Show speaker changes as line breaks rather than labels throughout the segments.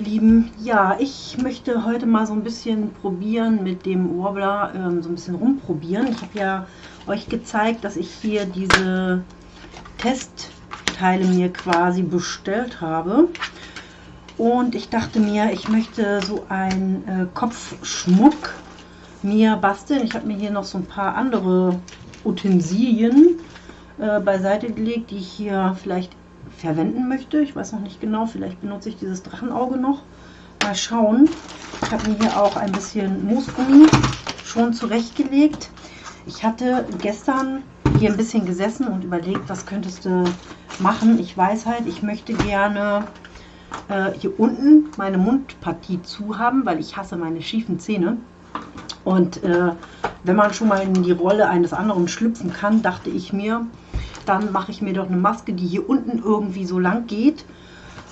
ihr Lieben. Ja, ich möchte heute mal so ein bisschen probieren mit dem Warbler, ähm, so ein bisschen rumprobieren. Ich habe ja euch gezeigt, dass ich hier diese Testteile mir quasi bestellt habe. Und ich dachte mir, ich möchte so einen äh, Kopfschmuck mir basteln. Ich habe mir hier noch so ein paar andere Utensilien äh, beiseite gelegt, die ich hier vielleicht verwenden möchte. Ich weiß noch nicht genau, vielleicht benutze ich dieses Drachenauge noch. Mal schauen. Ich habe mir hier auch ein bisschen Moosgummi schon zurechtgelegt. Ich hatte gestern hier ein bisschen gesessen und überlegt, was könntest du machen. Ich weiß halt, ich möchte gerne äh, hier unten meine Mundpartie zu haben, weil ich hasse meine schiefen Zähne. Und äh, wenn man schon mal in die Rolle eines anderen schlüpfen kann, dachte ich mir, dann mache ich mir doch eine Maske, die hier unten irgendwie so lang geht.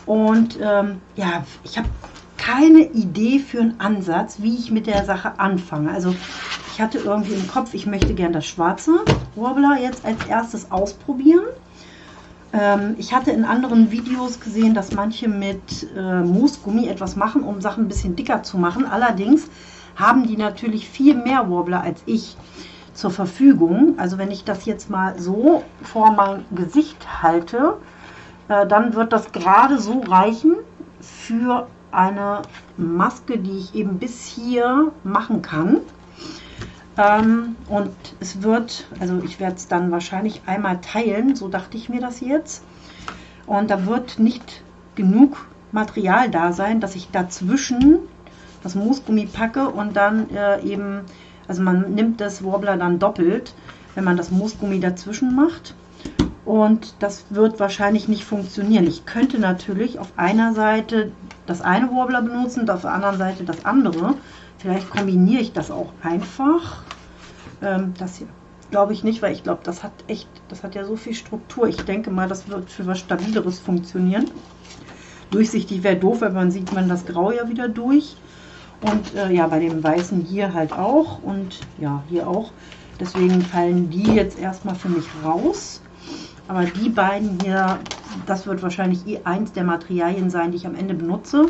Und ähm, ja, ich habe keine Idee für einen Ansatz, wie ich mit der Sache anfange. Also ich hatte irgendwie im Kopf, ich möchte gerne das schwarze Warbler jetzt als erstes ausprobieren. Ähm, ich hatte in anderen Videos gesehen, dass manche mit äh, Moosgummi etwas machen, um Sachen ein bisschen dicker zu machen. Allerdings haben die natürlich viel mehr Warbler als ich zur Verfügung. Also wenn ich das jetzt mal so vor mein Gesicht halte, äh, dann wird das gerade so reichen für eine Maske, die ich eben bis hier machen kann. Ähm, und es wird, also ich werde es dann wahrscheinlich einmal teilen, so dachte ich mir das jetzt. Und da wird nicht genug Material da sein, dass ich dazwischen das Moosgummi packe und dann äh, eben also man nimmt das Warbler dann doppelt, wenn man das Moosgummi dazwischen macht. Und das wird wahrscheinlich nicht funktionieren. Ich könnte natürlich auf einer Seite das eine Warbler benutzen und auf der anderen Seite das andere. Vielleicht kombiniere ich das auch einfach. Ähm, das hier glaube ich nicht, weil ich glaube, das hat echt, das hat ja so viel Struktur. Ich denke mal, das wird für was Stabileres funktionieren. Durchsichtig wäre doof, weil man sieht man das Grau ja wieder durch. Und äh, ja, bei dem Weißen hier halt auch und ja, hier auch. Deswegen fallen die jetzt erstmal für mich raus. Aber die beiden hier, das wird wahrscheinlich eh eins der Materialien sein, die ich am Ende benutze.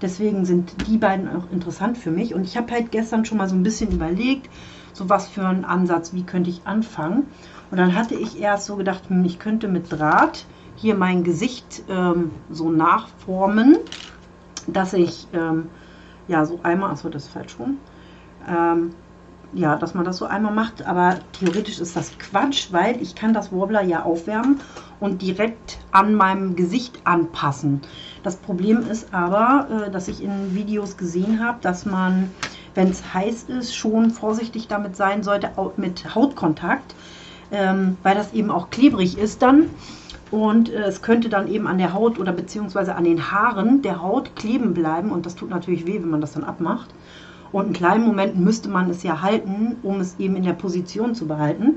Deswegen sind die beiden auch interessant für mich. Und ich habe halt gestern schon mal so ein bisschen überlegt, so was für einen Ansatz, wie könnte ich anfangen. Und dann hatte ich erst so gedacht, hm, ich könnte mit Draht hier mein Gesicht ähm, so nachformen, dass ich ähm, ja, so einmal, achso, das ist falsch rum. Ähm, ja, dass man das so einmal macht, aber theoretisch ist das Quatsch, weil ich kann das Warbler ja aufwärmen und direkt an meinem Gesicht anpassen. Das Problem ist aber, äh, dass ich in Videos gesehen habe, dass man, wenn es heiß ist, schon vorsichtig damit sein sollte mit Hautkontakt, ähm, weil das eben auch klebrig ist dann und äh, es könnte dann eben an der Haut oder beziehungsweise an den Haaren der Haut kleben bleiben und das tut natürlich weh, wenn man das dann abmacht. Und in kleinen Momenten müsste man es ja halten, um es eben in der Position zu behalten.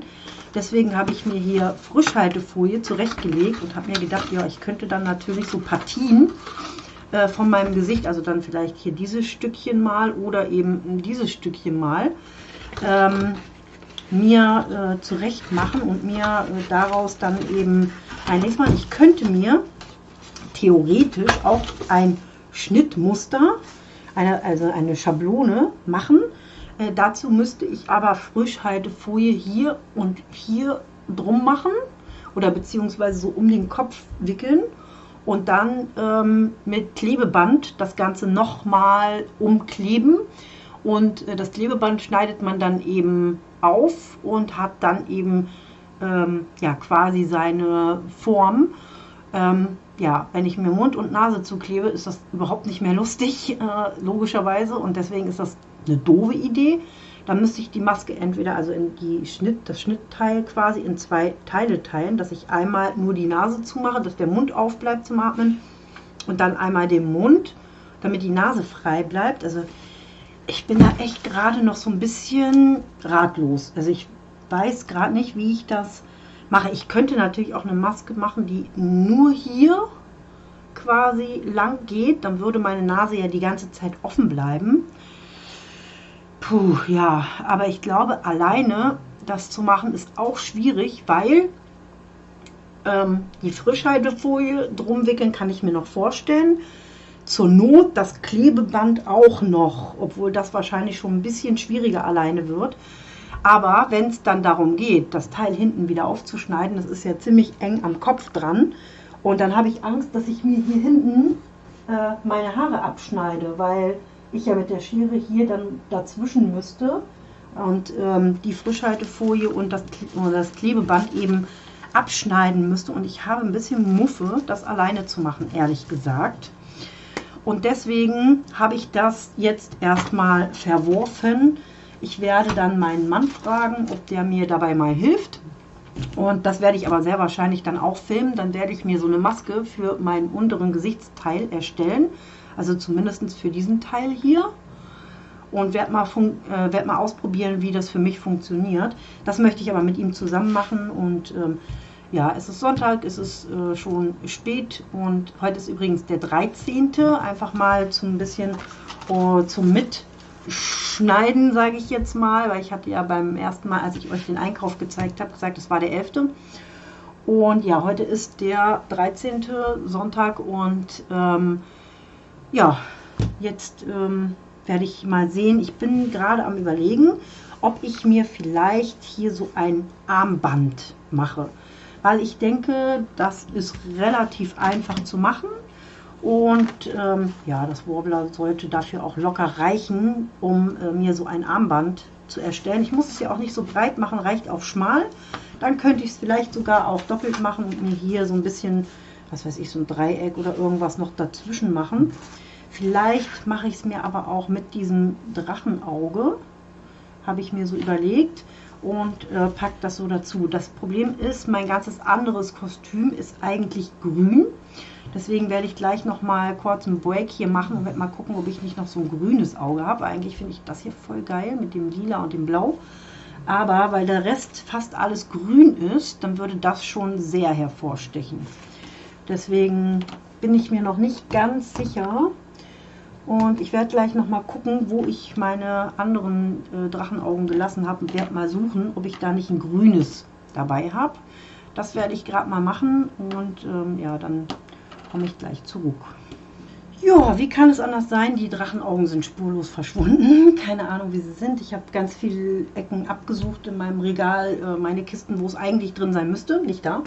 Deswegen habe ich mir hier Frischhaltefolie zurechtgelegt und habe mir gedacht, ja, ich könnte dann natürlich so Partien äh, von meinem Gesicht, also dann vielleicht hier dieses Stückchen mal oder eben dieses Stückchen mal, ähm, mir äh, zurecht machen und mir äh, daraus dann eben ein nächstes Mal, ich könnte mir theoretisch auch ein Schnittmuster, eine, also eine Schablone machen. Äh, dazu müsste ich aber Frischhaltefolie hier und hier drum machen oder beziehungsweise so um den Kopf wickeln und dann ähm, mit Klebeband das Ganze nochmal umkleben. Und äh, das Klebeband schneidet man dann eben auf und hat dann eben ähm, ja, quasi seine Form. Ähm, ja, wenn ich mir Mund und Nase zuklebe, ist das überhaupt nicht mehr lustig, äh, logischerweise. Und deswegen ist das eine doofe Idee. Dann müsste ich die Maske entweder, also in die Schnitt, das Schnittteil quasi in zwei Teile teilen, dass ich einmal nur die Nase zumache, dass der Mund aufbleibt zum Atmen und dann einmal den Mund, damit die Nase frei bleibt. Also ich bin da echt gerade noch so ein bisschen ratlos. Also ich weiß gerade nicht, wie ich das mache. Ich könnte natürlich auch eine Maske machen, die nur hier quasi lang geht. Dann würde meine Nase ja die ganze Zeit offen bleiben. Puh, ja, aber ich glaube, alleine das zu machen ist auch schwierig, weil ähm, die Frischhaltefolie drum wickeln kann ich mir noch vorstellen. Zur Not das Klebeband auch noch, obwohl das wahrscheinlich schon ein bisschen schwieriger alleine wird. Aber wenn es dann darum geht, das Teil hinten wieder aufzuschneiden, das ist ja ziemlich eng am Kopf dran. Und dann habe ich Angst, dass ich mir hier hinten äh, meine Haare abschneide, weil ich ja mit der Schere hier dann dazwischen müsste und ähm, die Frischhaltefolie und das, und das Klebeband eben abschneiden müsste. Und ich habe ein bisschen Muffe, das alleine zu machen, ehrlich gesagt. Und deswegen habe ich das jetzt erstmal verworfen. Ich werde dann meinen Mann fragen, ob der mir dabei mal hilft. Und das werde ich aber sehr wahrscheinlich dann auch filmen. Dann werde ich mir so eine Maske für meinen unteren Gesichtsteil erstellen. Also zumindest für diesen Teil hier. Und werde mal, äh, werd mal ausprobieren, wie das für mich funktioniert. Das möchte ich aber mit ihm zusammen machen. Und ähm, ja, es ist Sonntag, es ist äh, schon spät. Und heute ist übrigens der 13. Einfach mal zum bisschen uh, zum Mit schneiden, sage ich jetzt mal, weil ich hatte ja beim ersten Mal, als ich euch den Einkauf gezeigt habe, gesagt, es war der 11. Und ja, heute ist der 13. Sonntag und ähm, ja, jetzt ähm, werde ich mal sehen. Ich bin gerade am überlegen, ob ich mir vielleicht hier so ein Armband mache. Weil ich denke, das ist relativ einfach zu machen. Und ähm, ja, das Warbler sollte dafür auch locker reichen, um äh, mir so ein Armband zu erstellen. Ich muss es ja auch nicht so breit machen, reicht auch schmal. Dann könnte ich es vielleicht sogar auch doppelt machen und mir hier so ein bisschen, was weiß ich, so ein Dreieck oder irgendwas noch dazwischen machen. Vielleicht mache ich es mir aber auch mit diesem Drachenauge, habe ich mir so überlegt und äh, packe das so dazu. Das Problem ist, mein ganzes anderes Kostüm ist eigentlich grün. Deswegen werde ich gleich noch mal kurz einen Break hier machen und werde mal gucken, ob ich nicht noch so ein grünes Auge habe. Eigentlich finde ich das hier voll geil mit dem Lila und dem Blau. Aber weil der Rest fast alles grün ist, dann würde das schon sehr hervorstechen. Deswegen bin ich mir noch nicht ganz sicher. Und ich werde gleich noch mal gucken, wo ich meine anderen äh, Drachenaugen gelassen habe und werde mal suchen, ob ich da nicht ein grünes dabei habe. Das werde ich gerade mal machen und ähm, ja, dann komme ich gleich zurück. Ja, wie kann es anders sein? Die Drachenaugen sind spurlos verschwunden. Keine Ahnung, wie sie sind. Ich habe ganz viele Ecken abgesucht in meinem Regal. Äh, meine Kisten, wo es eigentlich drin sein müsste. Nicht da.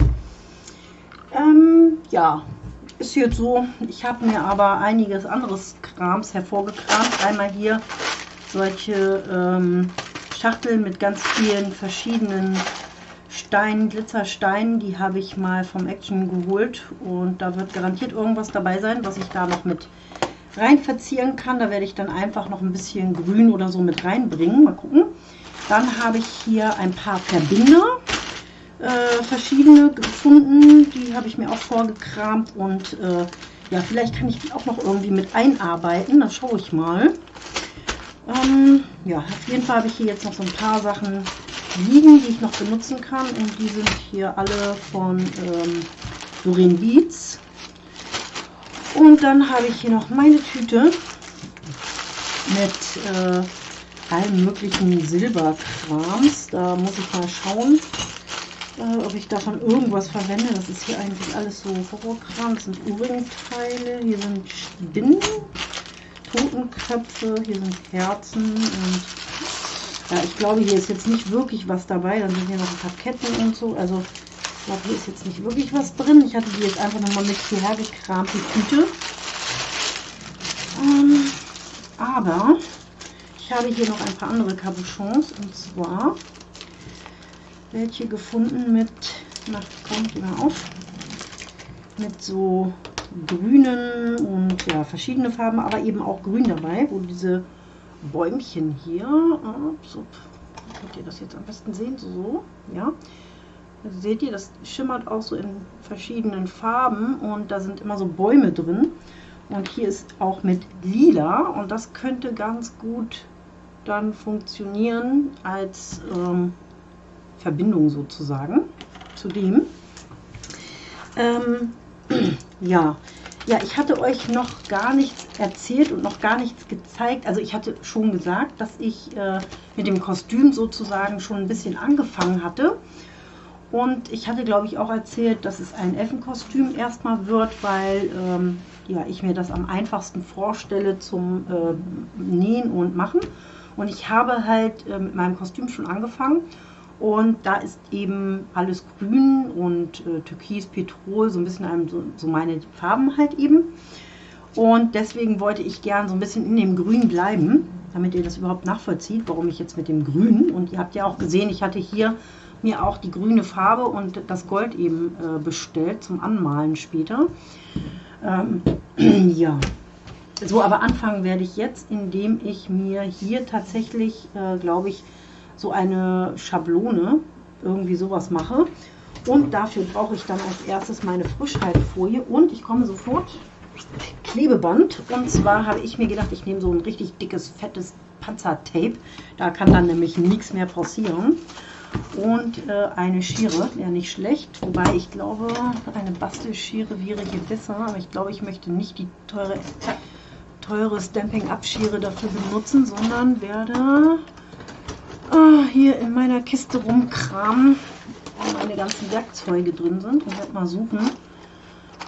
Ähm, ja, ist jetzt so. Ich habe mir aber einiges anderes Krams hervorgekramt. Einmal hier solche ähm, Schachteln mit ganz vielen verschiedenen Stein, Glitzerstein, die habe ich mal vom Action geholt und da wird garantiert irgendwas dabei sein, was ich da noch mit rein verzieren kann. Da werde ich dann einfach noch ein bisschen Grün oder so mit reinbringen. Mal gucken. Dann habe ich hier ein paar Verbinder, äh, verschiedene gefunden. Die habe ich mir auch vorgekramt und äh, ja, vielleicht kann ich die auch noch irgendwie mit einarbeiten. Das schaue ich mal. Ähm, ja, auf jeden Fall habe ich hier jetzt noch so ein paar Sachen liegen, die ich noch benutzen kann. Und die sind hier alle von ähm, Doreen Beats. Und dann habe ich hier noch meine Tüte mit äh, allen möglichen Silberkrams. Da muss ich mal schauen, äh, ob ich davon irgendwas verwende. Das ist hier eigentlich alles so Horrorkram. Das sind Ohrringteile, hier sind Spinnen, Totenköpfe, hier sind Herzen und ja, ich glaube, hier ist jetzt nicht wirklich was dabei. Dann sind hier noch ein paar Ketten und so. Also, ich glaube, hier ist jetzt nicht wirklich was drin. Ich hatte die jetzt einfach nochmal mit hierher gekramt, die Tüte. Ähm, aber ich habe hier noch ein paar andere Cabochons. Und zwar welche gefunden mit, na, kommt immer auf, mit so grünen und ja, verschiedene Farben, aber eben auch grün dabei, wo diese Bäumchen hier. So, könnt ihr das jetzt am besten sehen? So, ja. Also seht ihr, das schimmert auch so in verschiedenen Farben und da sind immer so Bäume drin. Und hier ist auch mit lila und das könnte ganz gut dann funktionieren als ähm, Verbindung sozusagen zu dem. Ähm, ja, ja, ich hatte euch noch gar nichts erzählt und noch gar nichts gezeigt. Also ich hatte schon gesagt, dass ich äh, mit dem Kostüm sozusagen schon ein bisschen angefangen hatte. Und ich hatte, glaube ich, auch erzählt, dass es ein Effenkostüm erstmal wird, weil ähm, ja, ich mir das am einfachsten vorstelle zum äh, Nähen und Machen. Und ich habe halt äh, mit meinem Kostüm schon angefangen. Und da ist eben alles grün und äh, türkis, Petrol, so ein bisschen einem, so, so meine Farben halt eben. Und deswegen wollte ich gern so ein bisschen in dem Grün bleiben, damit ihr das überhaupt nachvollzieht, warum ich jetzt mit dem Grün. Und ihr habt ja auch gesehen, ich hatte hier mir auch die grüne Farbe und das Gold eben äh, bestellt zum Anmalen später. Ähm, ja, so, aber anfangen werde ich jetzt, indem ich mir hier tatsächlich, äh, glaube ich, so eine Schablone, irgendwie sowas mache. Und dafür brauche ich dann als erstes meine Frischhaltefolie und ich komme sofort Klebeband. Und zwar habe ich mir gedacht, ich nehme so ein richtig dickes, fettes Panzertape. Da kann dann nämlich nichts mehr passieren und äh, eine Schere, ja nicht schlecht, wobei ich glaube, eine Bastelschere wäre hier besser, aber ich glaube, ich möchte nicht die teure, teure Stamping-Up-Schere dafür benutzen, sondern werde äh, hier in meiner Kiste rumkramen, wo meine ganzen Werkzeuge drin sind und werde mal suchen,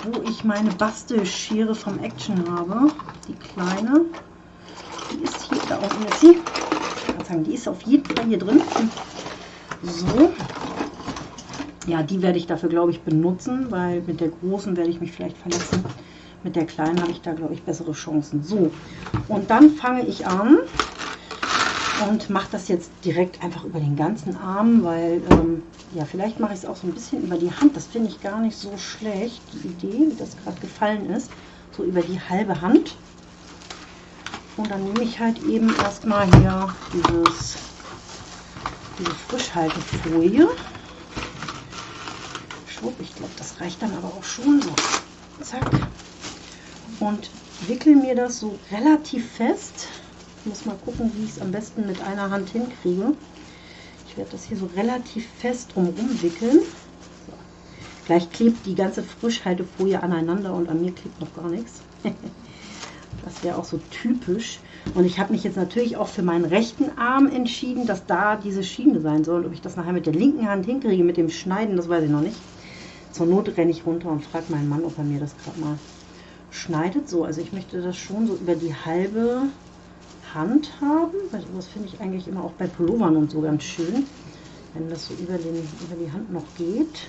wo ich meine Bastelschere vom Action habe, die kleine, die ist hier, da unten ist sie, die ist auf jeden Fall hier drin. So. Ja, die werde ich dafür, glaube ich, benutzen, weil mit der großen werde ich mich vielleicht verletzen. Mit der kleinen habe ich da, glaube ich, bessere Chancen. So, und dann fange ich an und mache das jetzt direkt einfach über den ganzen Arm, weil, ähm, ja, vielleicht mache ich es auch so ein bisschen über die Hand. Das finde ich gar nicht so schlecht, die Idee, wie das gerade gefallen ist. So über die halbe Hand. Und dann nehme ich halt eben erstmal hier dieses diese Frischhaltefolie. Schwupp, ich glaube, das reicht dann aber auch schon so. Zack. Und wickel mir das so relativ fest. Ich muss mal gucken, wie ich es am besten mit einer Hand hinkriege. Ich werde das hier so relativ fest drumherum wickeln. So. Gleich klebt die ganze Frischhaltefolie aneinander und an mir klebt noch gar nichts. das wäre auch so typisch. Und ich habe mich jetzt natürlich auch für meinen rechten Arm entschieden, dass da diese Schiene sein soll. Ob ich das nachher mit der linken Hand hinkriege, mit dem Schneiden, das weiß ich noch nicht. Zur Not renne ich runter und frage meinen Mann, ob er mir das gerade mal schneidet. So, also ich möchte das schon so über die halbe Hand haben. Weil das finde ich eigentlich immer auch bei Pullovern und so ganz schön, wenn das so über, den, über die Hand noch geht.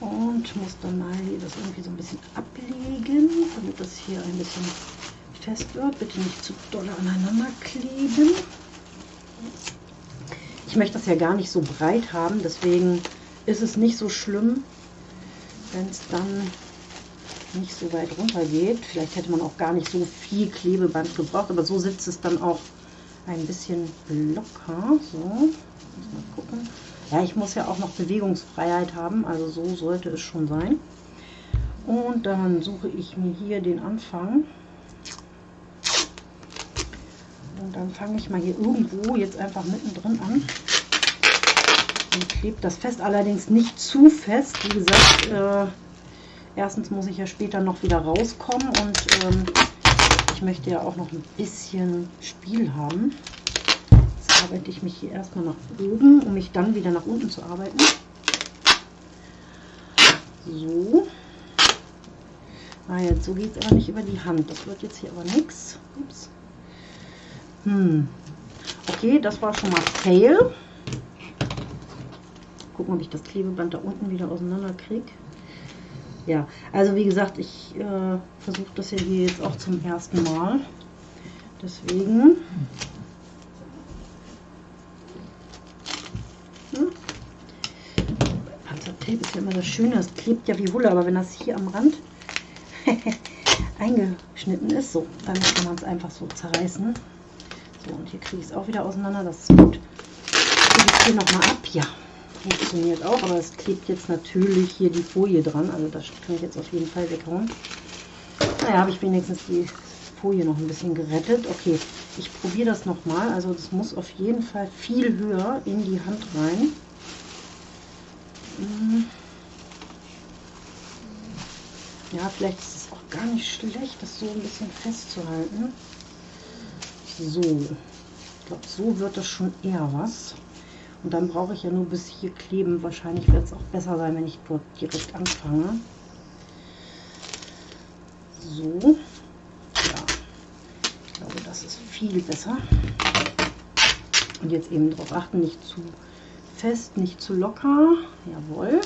Und muss dann mal das irgendwie so ein bisschen ablegen, damit das hier ein bisschen fest wird. Bitte nicht zu doll aneinander kleben. Ich möchte das ja gar nicht so breit haben, deswegen ist es nicht so schlimm, wenn es dann nicht so weit runter geht. Vielleicht hätte man auch gar nicht so viel Klebeband gebraucht, aber so sitzt es dann auch ein bisschen locker. So, mal gucken. Ja, ich muss ja auch noch Bewegungsfreiheit haben, also so sollte es schon sein. Und dann suche ich mir hier den Anfang. Und dann fange ich mal hier irgendwo jetzt einfach mittendrin an und klebe das fest, allerdings nicht zu fest. Wie gesagt, äh, erstens muss ich ja später noch wieder rauskommen und ähm, ich möchte ja auch noch ein bisschen Spiel haben. Jetzt arbeite ich mich hier erstmal nach oben, um mich dann wieder nach unten zu arbeiten. So. Ah, jetzt so geht es aber nicht über die Hand. Das wird jetzt hier aber nichts. Ups. Hm. Okay, das war schon mal Fail. Gucken, ob ich das Klebeband da unten wieder auseinander kriege. Ja, also wie gesagt, ich äh, versuche das ja hier jetzt auch zum ersten Mal. Deswegen. Hm. Panzertape ist ja immer das Schöne, es klebt ja wie Wolle, aber wenn das hier am Rand eingeschnitten ist, so, dann kann man es einfach so zerreißen. So, und hier kriege ich es auch wieder auseinander. Das ist gut. Ich hier nochmal ab. Ja, funktioniert auch. Aber es klebt jetzt natürlich hier die Folie dran. Also das kann ich jetzt auf jeden Fall weghauen. Naja, habe ich wenigstens die Folie noch ein bisschen gerettet. Okay, ich probiere das nochmal. Also das muss auf jeden Fall viel höher in die Hand rein. Hm. Ja, vielleicht ist es auch gar nicht schlecht, das so ein bisschen festzuhalten. So, ich glaube, so wird das schon eher was. Und dann brauche ich ja nur bis hier kleben. Wahrscheinlich wird es auch besser sein, wenn ich dort direkt anfange. So. Ja. Ich glaube, das ist viel besser. Und jetzt eben darauf achten, nicht zu fest, nicht zu locker. Jawohl.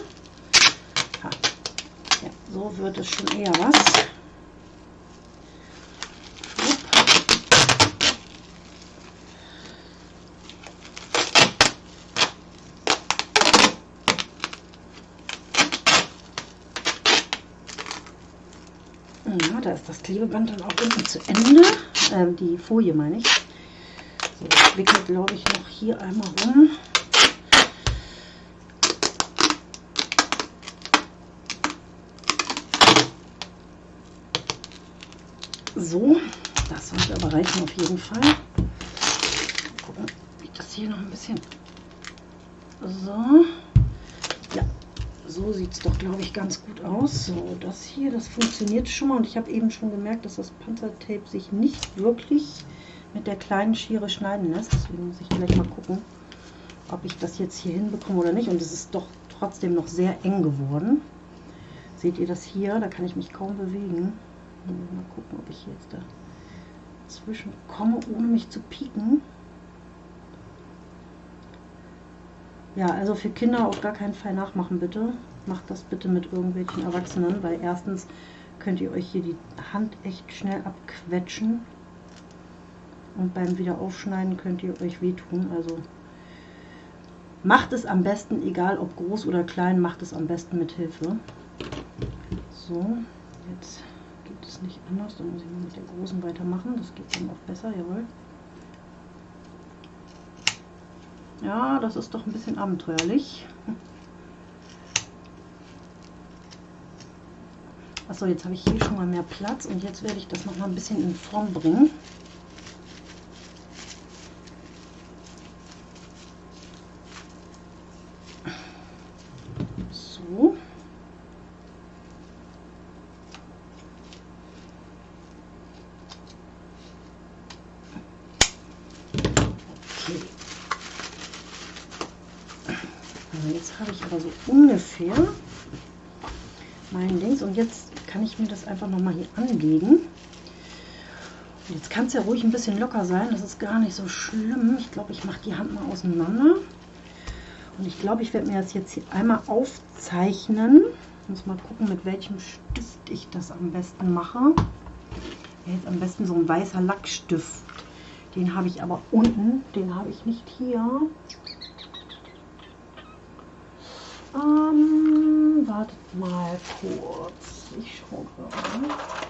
Ja, so wird es schon eher was. Da ist das Klebeband dann auch unten zu Ende. Ähm, die Folie meine ich. So, ich wickel glaube ich noch hier einmal rum. So, das sollte aber reichen auf jeden Fall. Gucken, wie das hier noch ein bisschen. So. So sieht es doch, glaube ich, ganz gut aus. So, das hier, das funktioniert schon mal. Und ich habe eben schon gemerkt, dass das Panzertape sich nicht wirklich mit der kleinen Schere schneiden lässt. Deswegen muss ich gleich mal gucken, ob ich das jetzt hier hinbekomme oder nicht. Und es ist doch trotzdem noch sehr eng geworden. Seht ihr das hier? Da kann ich mich kaum bewegen. Mal gucken, ob ich jetzt dazwischen komme, ohne mich zu pieken. Ja, also für Kinder auf gar keinen Fall nachmachen, bitte. Macht das bitte mit irgendwelchen Erwachsenen, weil erstens könnt ihr euch hier die Hand echt schnell abquetschen. Und beim Wiederaufschneiden könnt ihr euch wehtun. Also macht es am besten, egal ob groß oder klein, macht es am besten mit Hilfe. So, jetzt geht es nicht anders. Dann muss ich mit der großen weitermachen. Das geht dann auch besser, jawohl. Ja, das ist doch ein bisschen abenteuerlich. Achso, jetzt habe ich hier schon mal mehr Platz und jetzt werde ich das noch mal ein bisschen in Form bringen. ungefähr mein Dings. Und jetzt kann ich mir das einfach noch mal hier anlegen. Und jetzt kann es ja ruhig ein bisschen locker sein. Das ist gar nicht so schlimm. Ich glaube, ich mache die Hand mal auseinander. Und ich glaube, ich werde mir das jetzt hier einmal aufzeichnen. Ich muss mal gucken, mit welchem Stift ich das am besten mache. Jetzt am besten so ein weißer Lackstift. Den habe ich aber unten. Den habe ich nicht hier. Ähm, wartet mal kurz. Ich schaue gerade.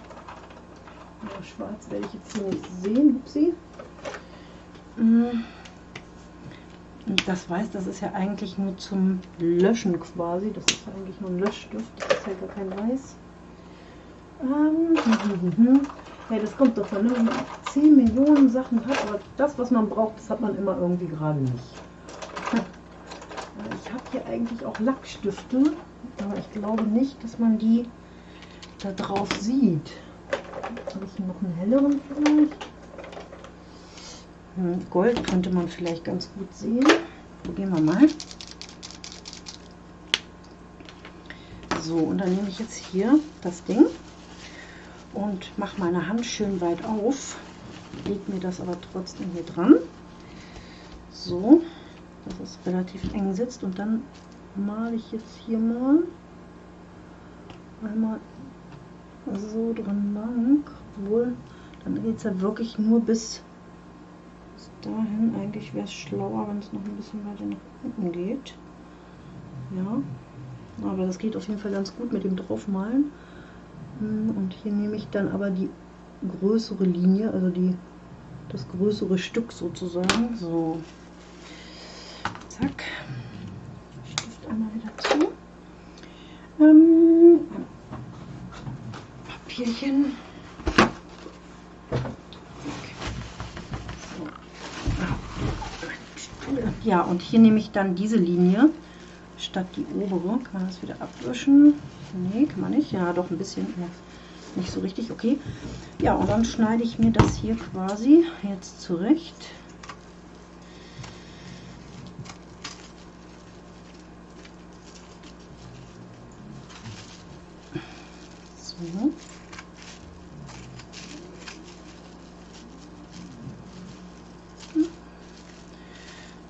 Ja, schwarz werde ich jetzt hier nicht sehen. Upsi. Mm. Das weiß, das ist ja eigentlich nur zum Löschen quasi. Das ist ja eigentlich nur ein Löschstift. Das ist ja gar kein Weiß. Ähm, ja, das kommt davon, ne? wenn man 10 Millionen Sachen hat, aber das, was man braucht, das hat man immer irgendwie gerade nicht. Ich habe hier eigentlich auch Lackstifte, aber ich glaube nicht, dass man die da drauf sieht. Habe ich noch einen helleren vielleicht? Hm, Gold könnte man vielleicht ganz gut sehen. Probieren wir mal. So, und dann nehme ich jetzt hier das Ding und mache meine Hand schön weit auf. Lege mir das aber trotzdem hier dran. So, dass es relativ eng sitzt und dann male ich jetzt hier mal einmal so dran lang, obwohl dann geht es ja wirklich nur bis, bis dahin. Eigentlich wäre es schlauer, wenn es noch ein bisschen weiter nach unten geht. Ja, aber das geht auf jeden Fall ganz gut mit dem draufmalen. Hm, und hier nehme ich dann aber die größere Linie, also die das größere Stück sozusagen. So, Zack. Stift einmal wieder zu. Ähm, Papierchen. Ja, und hier nehme ich dann diese Linie statt die obere. Kann man das wieder abwischen? Nee, kann man nicht. Ja, doch ein bisschen. Nicht so richtig. Okay. Ja, und dann schneide ich mir das hier quasi jetzt zurecht. So.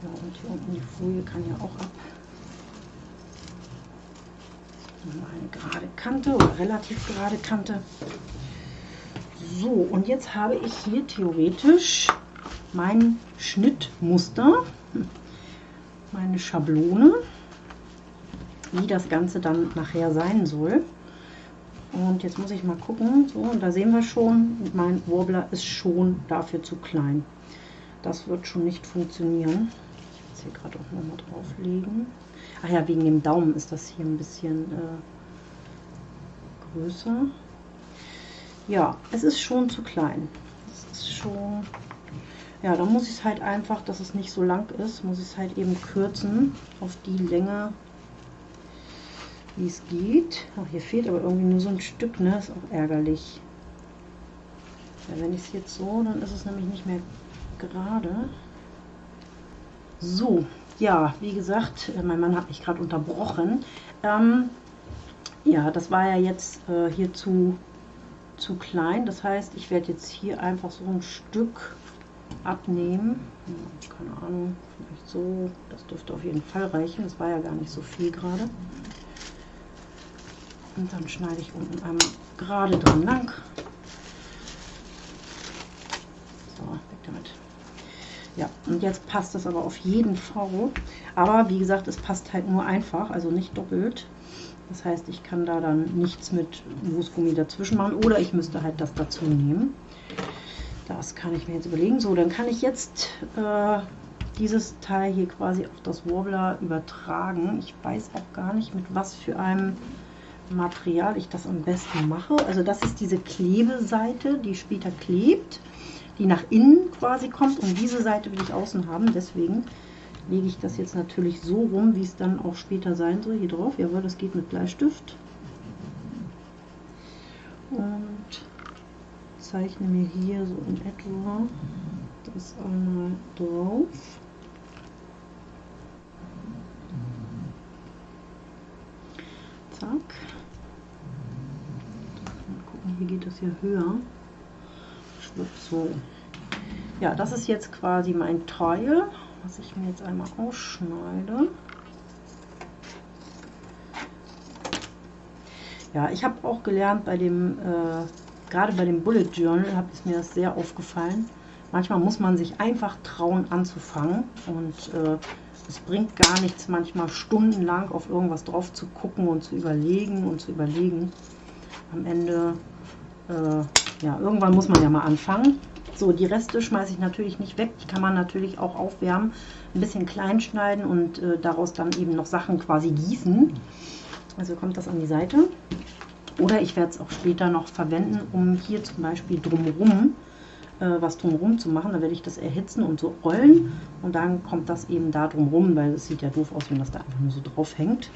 Ja, und hier unten die Folie kann ja auch ab. Eine gerade Kante relativ gerade Kante. So, und jetzt habe ich hier theoretisch mein Schnittmuster, meine Schablone, wie das Ganze dann nachher sein soll. Und jetzt muss ich mal gucken. So, und da sehen wir schon, mein Warbler ist schon dafür zu klein. Das wird schon nicht funktionieren. Ich es hier gerade auch nochmal drauflegen. Ach ja, wegen dem Daumen ist das hier ein bisschen äh, größer. Ja, es ist schon zu klein. Es ist schon... Ja, da muss ich es halt einfach, dass es nicht so lang ist, muss ich es halt eben kürzen auf die Länge, wie es geht. Ach, hier fehlt aber irgendwie nur so ein Stück, ne? Ist auch ärgerlich. Ja, wenn ich es jetzt so, dann ist es nämlich nicht mehr gerade. So, ja, wie gesagt, äh, mein Mann hat mich gerade unterbrochen. Ähm, ja, das war ja jetzt äh, hier zu, zu klein. Das heißt, ich werde jetzt hier einfach so ein Stück abnehmen. Keine Ahnung, vielleicht so. Das dürfte auf jeden Fall reichen. Das war ja gar nicht so viel gerade. Und dann schneide ich unten einmal gerade dran lang. So, weg damit. Ja, und jetzt passt das aber auf jeden Fall. Aber wie gesagt, es passt halt nur einfach, also nicht doppelt. Das heißt, ich kann da dann nichts mit Moosgummi dazwischen machen oder ich müsste halt das dazu nehmen. Das kann ich mir jetzt überlegen. So, dann kann ich jetzt äh, dieses Teil hier quasi auf das Warbler übertragen. Ich weiß auch gar nicht, mit was für einem Material ich das am besten mache. Also das ist diese Klebeseite, die später klebt, die nach innen quasi kommt und diese Seite will ich außen haben. Deswegen lege ich das jetzt natürlich so rum, wie es dann auch später sein soll. Hier drauf, jawohl, das geht mit Bleistift. Und zeichne mir hier so in etwa das einmal drauf. Zack. Mal gucken, hier geht das ja höher. So. Ja, das ist jetzt quasi mein Teil, was ich mir jetzt einmal ausschneide. Ja, ich habe auch gelernt bei dem, äh, gerade bei dem Bullet Journal, hat es mir das sehr aufgefallen. Manchmal muss man sich einfach trauen anzufangen und äh, es bringt gar nichts, manchmal stundenlang auf irgendwas drauf zu gucken und zu überlegen und zu überlegen. Am Ende, äh, ja, irgendwann muss man ja mal anfangen. So, die Reste schmeiße ich natürlich nicht weg. Die kann man natürlich auch aufwärmen, ein bisschen klein schneiden und äh, daraus dann eben noch Sachen quasi gießen. Also kommt das an die Seite. Oder ich werde es auch später noch verwenden, um hier zum Beispiel drumherum äh, was drumherum zu machen. Da werde ich das erhitzen und so rollen und dann kommt das eben da drumherum, weil es sieht ja doof aus, wenn das da einfach nur so drauf hängt.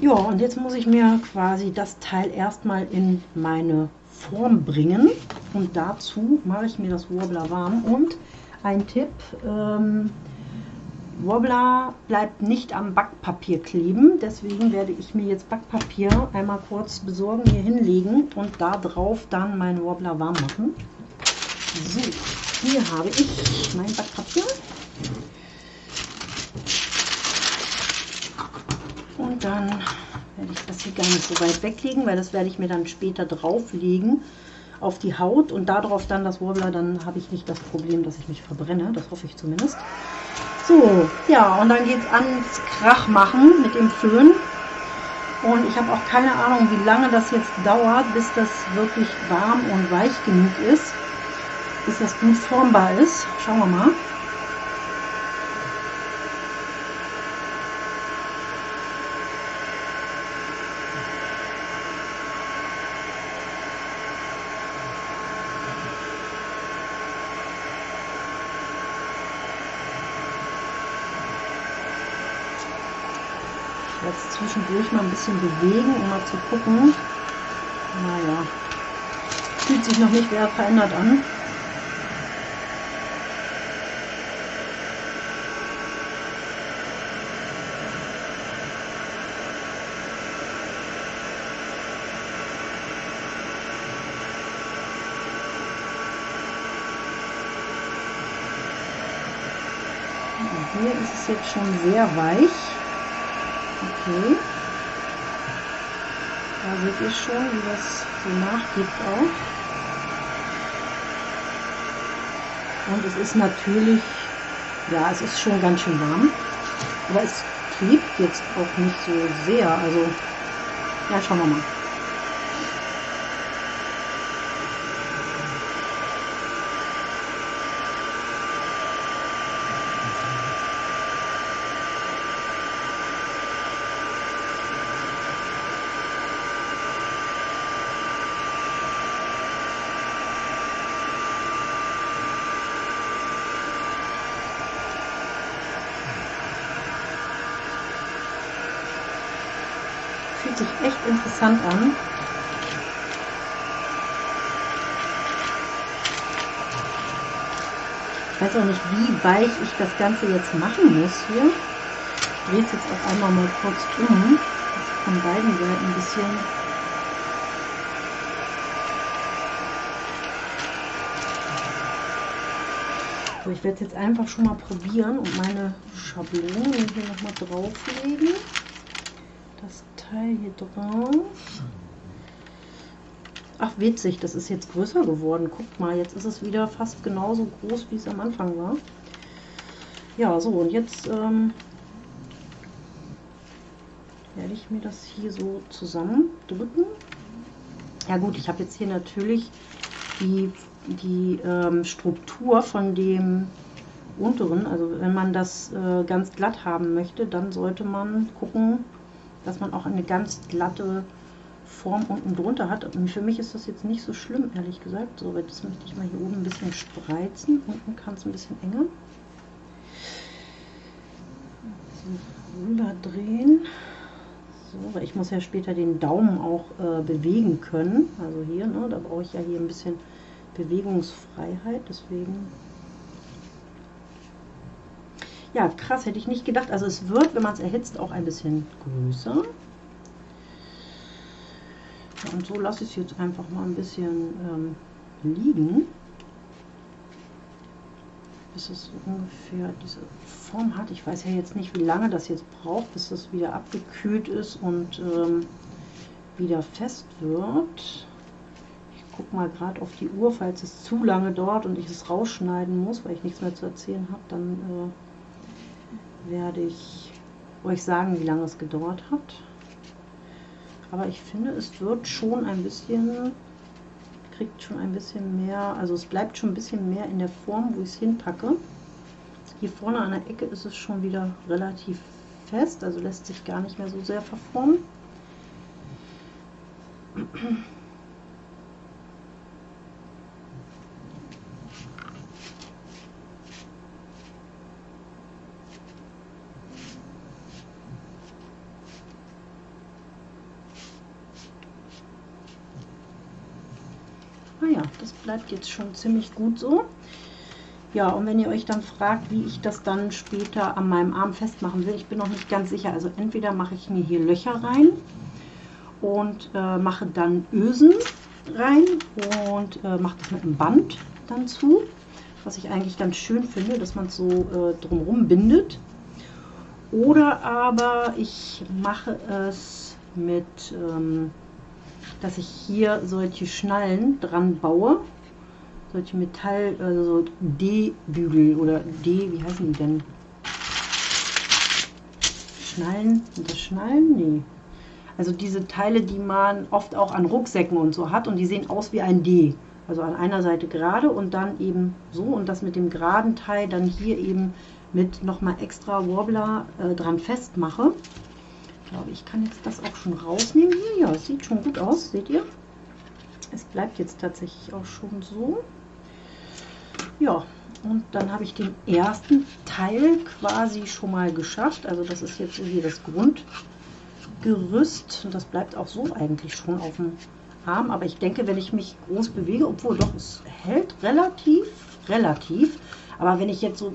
Ja, und jetzt muss ich mir quasi das Teil erstmal in meine Form bringen und dazu mache ich mir das Wobbler warm und ein Tipp, ähm, Wobbler bleibt nicht am Backpapier kleben, deswegen werde ich mir jetzt Backpapier einmal kurz besorgen, hier hinlegen und da drauf dann meinen Wobbler warm machen. So, hier habe ich mein Backpapier. Und dann werde ich das hier gar nicht so weit weglegen, weil das werde ich mir dann später drauflegen auf die Haut und darauf dann das Wobbler, dann habe ich nicht das Problem, dass ich mich verbrenne. Das hoffe ich zumindest. So, ja, und dann geht es ans Krach machen mit dem Föhn. Und ich habe auch keine Ahnung, wie lange das jetzt dauert, bis das wirklich warm und weich genug ist bis das gut formbar ist. Schauen wir mal. zwischendurch mal ein bisschen bewegen, um mal zu gucken. Naja, fühlt sich noch nicht sehr verändert an. hier ist es jetzt schon sehr weich. Okay. Da seht ihr schon, wie das so nachgibt auch. Und es ist natürlich, ja, es ist schon ganz schön warm. Aber es klebt jetzt auch nicht so sehr. Also, ja, schauen wir mal. fühlt sich echt interessant an. Ich weiß auch nicht, wie weich ich das Ganze jetzt machen muss hier. Ich drehe es jetzt auch einmal mal kurz um, dass von beiden Seiten ein bisschen So, ich werde es jetzt einfach schon mal probieren und meine Schablone hier nochmal drauflegen. Teil hier drauf. Ach, witzig, das ist jetzt größer geworden. Guckt mal, jetzt ist es wieder fast genauso groß, wie es am Anfang war. Ja, so, und jetzt ähm, werde ich mir das hier so zusammendrücken. Ja gut, ich habe jetzt hier natürlich die, die ähm, Struktur von dem unteren. Also wenn man das äh, ganz glatt haben möchte, dann sollte man gucken, dass man auch eine ganz glatte Form unten drunter hat. Und für mich ist das jetzt nicht so schlimm, ehrlich gesagt. So, das möchte ich mal hier oben ein bisschen spreizen. Unten kann es ein bisschen enger. Rüber drehen. So, ich muss ja später den Daumen auch äh, bewegen können. Also hier, ne, da brauche ich ja hier ein bisschen Bewegungsfreiheit. Deswegen ja, krass, hätte ich nicht gedacht. Also es wird, wenn man es erhitzt, auch ein bisschen größer. Und so lasse ich es jetzt einfach mal ein bisschen ähm, liegen. Bis es ungefähr diese Form hat. Ich weiß ja jetzt nicht, wie lange das jetzt braucht, bis das wieder abgekühlt ist und ähm, wieder fest wird. Ich gucke mal gerade auf die Uhr, falls es zu lange dauert und ich es rausschneiden muss, weil ich nichts mehr zu erzählen habe, dann... Äh, werde ich euch sagen, wie lange es gedauert hat. Aber ich finde, es wird schon ein bisschen, kriegt schon ein bisschen mehr, also es bleibt schon ein bisschen mehr in der Form, wo ich es hinpacke. Hier vorne an der Ecke ist es schon wieder relativ fest, also lässt sich gar nicht mehr so sehr verformen. Naja, ah das bleibt jetzt schon ziemlich gut so. Ja, und wenn ihr euch dann fragt, wie ich das dann später an meinem Arm festmachen will, ich bin noch nicht ganz sicher. Also entweder mache ich mir hier Löcher rein und äh, mache dann Ösen rein und äh, mache das mit einem Band dann zu, was ich eigentlich ganz schön finde, dass man es so äh, drumherum bindet. Oder aber ich mache es mit... Ähm, dass ich hier solche Schnallen dran baue. Solche Metall, also so D-Bügel oder D, wie heißen die denn? Schnallen, sind das Schnallen? Nee. Also diese Teile, die man oft auch an Rucksäcken und so hat und die sehen aus wie ein D. Also an einer Seite gerade und dann eben so und das mit dem geraden Teil dann hier eben mit nochmal extra Wobbler äh, dran festmache glaube, ich kann jetzt das auch schon rausnehmen hier. Ja, es sieht schon gut aus, seht ihr? Es bleibt jetzt tatsächlich auch schon so. Ja, und dann habe ich den ersten Teil quasi schon mal geschafft. Also das ist jetzt hier das Grundgerüst. Und das bleibt auch so eigentlich schon auf dem Arm. Aber ich denke, wenn ich mich groß bewege, obwohl doch, es hält relativ, relativ. Aber wenn ich jetzt so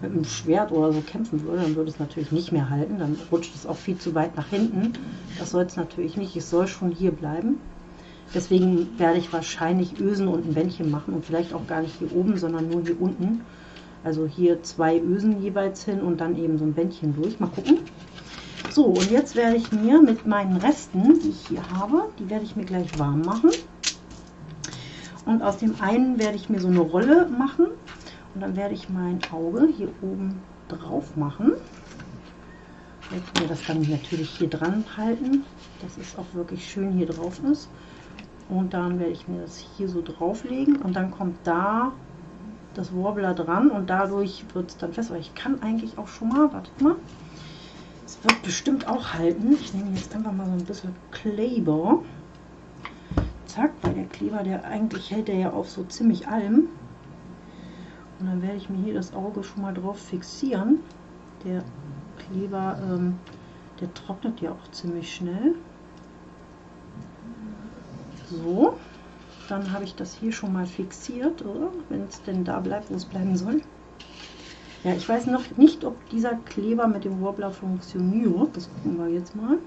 mit einem Schwert oder so kämpfen würde, dann würde es natürlich nicht mehr halten. Dann rutscht es auch viel zu weit nach hinten. Das soll es natürlich nicht. Es soll schon hier bleiben. Deswegen werde ich wahrscheinlich Ösen und ein Bändchen machen und vielleicht auch gar nicht hier oben, sondern nur hier unten. Also hier zwei Ösen jeweils hin und dann eben so ein Bändchen durch. Mal gucken. So, und jetzt werde ich mir mit meinen Resten, die ich hier habe, die werde ich mir gleich warm machen. Und aus dem einen werde ich mir so eine Rolle machen. Und dann werde ich mein Auge hier oben drauf machen. Ich werde mir das dann natürlich hier dran halten, dass es auch wirklich schön hier drauf ist. Und dann werde ich mir das hier so drauflegen und dann kommt da das Warbler dran und dadurch wird es dann fest. Aber ich kann eigentlich auch schon mal, wartet mal, es wird bestimmt auch halten. Ich nehme jetzt einfach mal so ein bisschen Kleber. Zack, weil der Kleber, der eigentlich hält der ja auf so ziemlich allem. Und dann werde ich mir hier das Auge schon mal drauf fixieren. Der Kleber, ähm, der trocknet ja auch ziemlich schnell. So, dann habe ich das hier schon mal fixiert, wenn es denn da bleibt, wo es bleiben soll. Ja, ich weiß noch nicht, ob dieser Kleber mit dem Warbler funktioniert. Das gucken wir jetzt mal.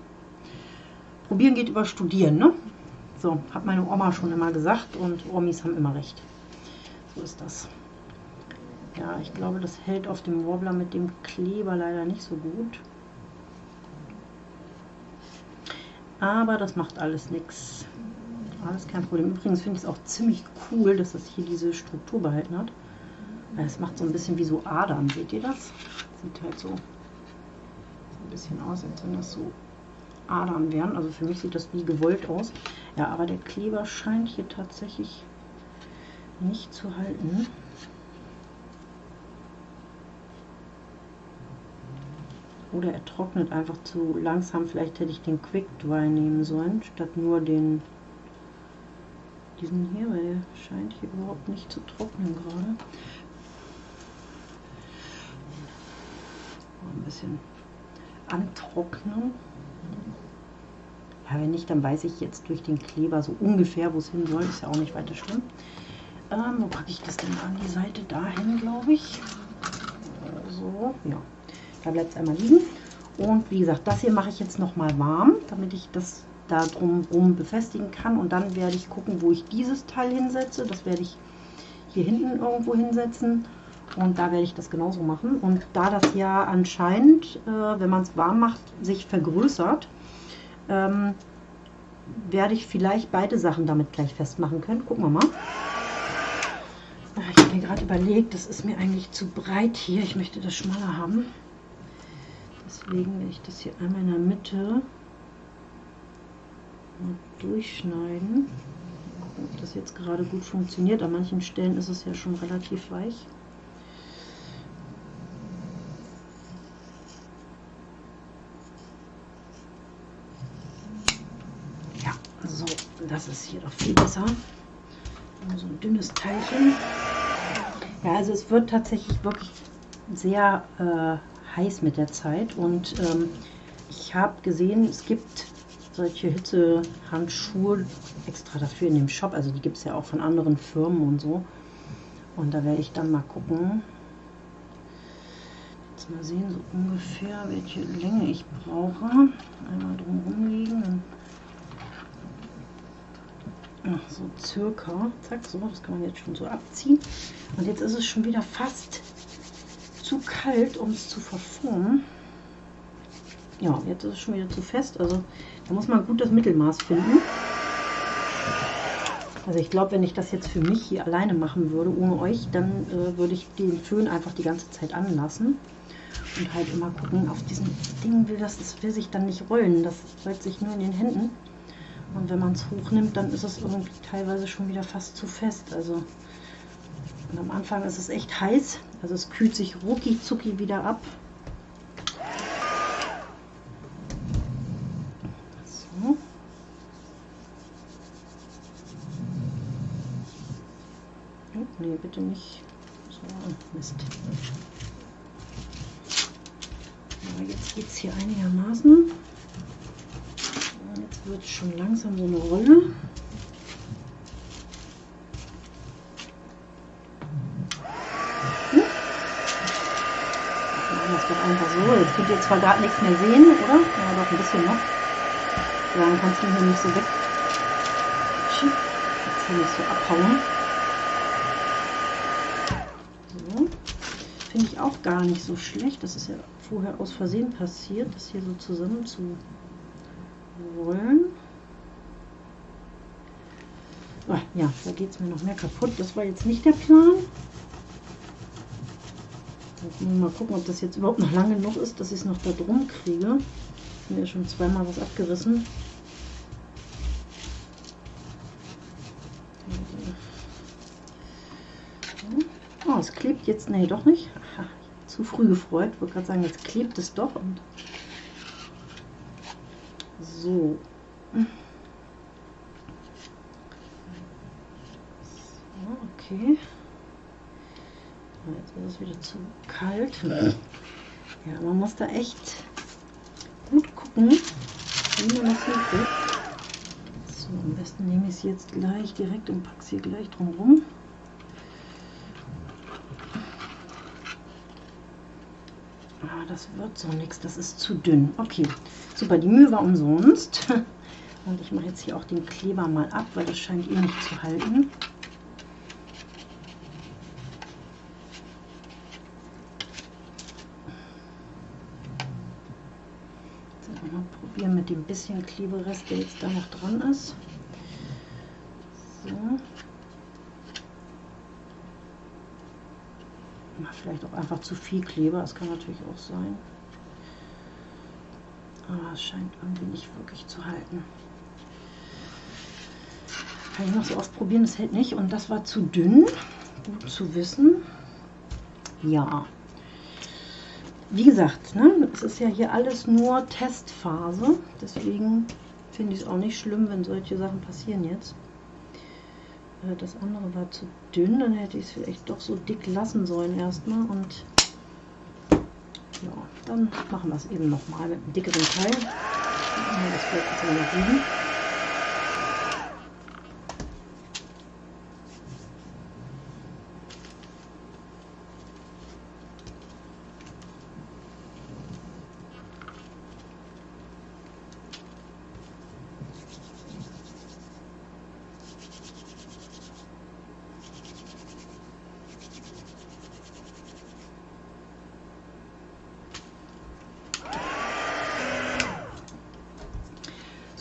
Probieren geht über Studieren, ne? So, hat meine Oma schon immer gesagt und Omis haben immer recht. So ist das. Ja, ich glaube, das hält auf dem Warbler mit dem Kleber leider nicht so gut. Aber das macht alles nichts. Alles kein Problem. Übrigens finde ich es auch ziemlich cool, dass das hier diese Struktur behalten hat. Es macht so ein bisschen wie so Adern, seht ihr das? Sieht halt so, so ein bisschen aus, als wenn das so Adern wären. Also für mich sieht das wie gewollt aus. Ja, aber der Kleber scheint hier tatsächlich nicht zu halten. Oder er trocknet einfach zu langsam. Vielleicht hätte ich den Quick Dry nehmen sollen, statt nur den diesen hier, weil der scheint hier überhaupt nicht zu trocknen gerade. Ein bisschen antrocknen. Ja, wenn nicht, dann weiß ich jetzt durch den Kleber so ungefähr, wo es hin soll. Ist ja auch nicht weiter schlimm. Ähm, wo packe ich das denn an die Seite? Dahin, glaube ich. So, ja. Da bleibt es einmal liegen. Und wie gesagt, das hier mache ich jetzt nochmal warm, damit ich das da drumherum befestigen kann. Und dann werde ich gucken, wo ich dieses Teil hinsetze. Das werde ich hier hinten irgendwo hinsetzen. Und da werde ich das genauso machen. Und da das ja anscheinend, äh, wenn man es warm macht, sich vergrößert, ähm, werde ich vielleicht beide Sachen damit gleich festmachen können. Gucken wir mal. Ich habe mir gerade überlegt, das ist mir eigentlich zu breit hier. Ich möchte das schmaler haben. Deswegen werde ich das hier einmal in der Mitte durchschneiden. Ob das jetzt gerade gut funktioniert. An manchen Stellen ist es ja schon relativ weich. Ja, so, das ist hier doch viel besser. So ein dünnes Teilchen. Ja, also es wird tatsächlich wirklich sehr äh, heiß mit der Zeit und ähm, ich habe gesehen, es gibt solche Hitzehandschuhe extra dafür in dem Shop. Also die gibt es ja auch von anderen Firmen und so. Und da werde ich dann mal gucken. Jetzt mal sehen, so ungefähr, welche Länge ich brauche. Einmal drumherum legen. Ach, so circa. Zack, so, das kann man jetzt schon so abziehen. Und jetzt ist es schon wieder fast zu kalt, um es zu verformen. Ja, jetzt ist es schon wieder zu fest. Also da muss man gut das Mittelmaß finden. Also ich glaube, wenn ich das jetzt für mich hier alleine machen würde, ohne euch, dann äh, würde ich den Föhn einfach die ganze Zeit anlassen. Und halt immer gucken, auf diesem Ding will das, das will sich dann nicht rollen. Das rollt sich nur in den Händen. Und wenn man es hochnimmt, dann ist es irgendwie teilweise schon wieder fast zu fest. Also am Anfang ist es echt heiß. Also es kühlt sich rucki zucki wieder ab. Nee, bitte nicht. So, Mist. Aber jetzt geht es hier einigermaßen. Jetzt wird es schon langsam so eine Rolle. Hm? Das wird einfach so. Jetzt könnt ihr zwar gar nichts mehr sehen, oder? Ja, doch ein bisschen noch. Dann kannst du hier nicht so weg. Jetzt hier nicht so abhauen. Finde ich auch gar nicht so schlecht. Das ist ja vorher aus Versehen passiert, das hier so zusammen zu wollen. Ah, ja, da geht es mir noch mehr kaputt. Das war jetzt nicht der Plan. Mal gucken, ob das jetzt überhaupt noch lang genug ist, dass ich es noch da drum kriege. Ich habe ja schon zweimal was abgerissen. Jetzt, nee, doch nicht. Zu früh gefreut. Ich wollte gerade sagen, jetzt klebt es doch. Und so. so. Okay. Jetzt ist es wieder zu kalt. Ja, man muss da echt gut gucken, wie man das hinkriegt. So, am besten nehme ich es jetzt gleich direkt und packe es hier gleich drum rum. Ah, das wird so nichts, das ist zu dünn. Okay, super, die Mühe war umsonst. Und ich mache jetzt hier auch den Kleber mal ab, weil das scheint eh nicht zu halten. mal probieren mit dem bisschen Kleberest, der jetzt da noch dran ist. So. Vielleicht auch einfach zu viel Kleber, das kann natürlich auch sein. Aber es scheint irgendwie nicht wirklich zu halten. Kann ich noch so oft probieren, es hält nicht. Und das war zu dünn, gut zu wissen. Ja, wie gesagt, ne, es ist ja hier alles nur Testphase, deswegen finde ich es auch nicht schlimm, wenn solche Sachen passieren jetzt. Das andere war zu dünn, dann hätte ich es vielleicht doch so dick lassen sollen erstmal und ja, dann machen wir es eben nochmal mit einem dickeren Teil. Das bleibt jetzt mal liegen.